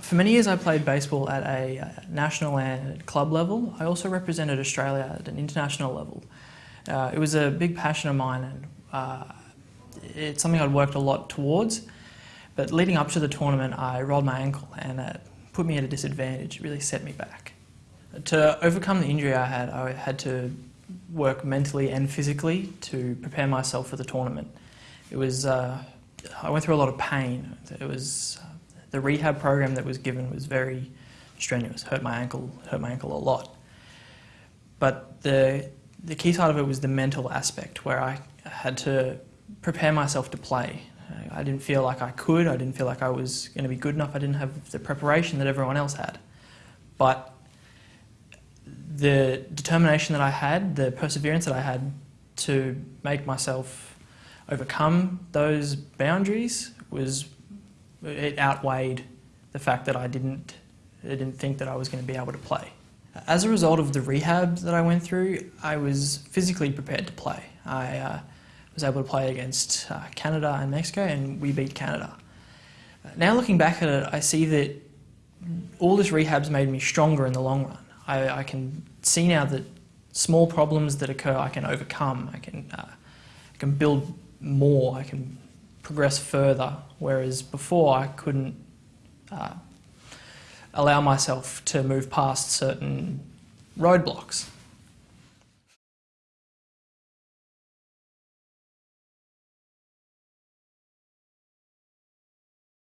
For many years I played baseball at a uh, national and club level. I also represented Australia at an international level. Uh, it was a big passion of mine and uh, it's something I'd worked a lot towards. But leading up to the tournament I rolled my ankle and it put me at a disadvantage, it really set me back. To overcome the injury I had, I had to work mentally and physically to prepare myself for the tournament. It was, uh, I went through a lot of pain. It was the rehab program that was given was very strenuous, hurt my ankle, hurt my ankle a lot. But the, the key side of it was the mental aspect where I had to prepare myself to play. I didn't feel like I could, I didn't feel like I was going to be good enough, I didn't have the preparation that everyone else had. But the determination that I had, the perseverance that I had to make myself overcome those boundaries was it outweighed the fact that I didn't, I didn't think that I was going to be able to play. As a result of the rehab that I went through, I was physically prepared to play. I uh, was able to play against uh, Canada and Mexico and we beat Canada. Now looking back at it, I see that all this rehab's made me stronger in the long run. I, I can see now that small problems that occur I can overcome. I can, uh, I can build more. I can progress further, whereas before I couldn't uh, allow myself to move past certain roadblocks.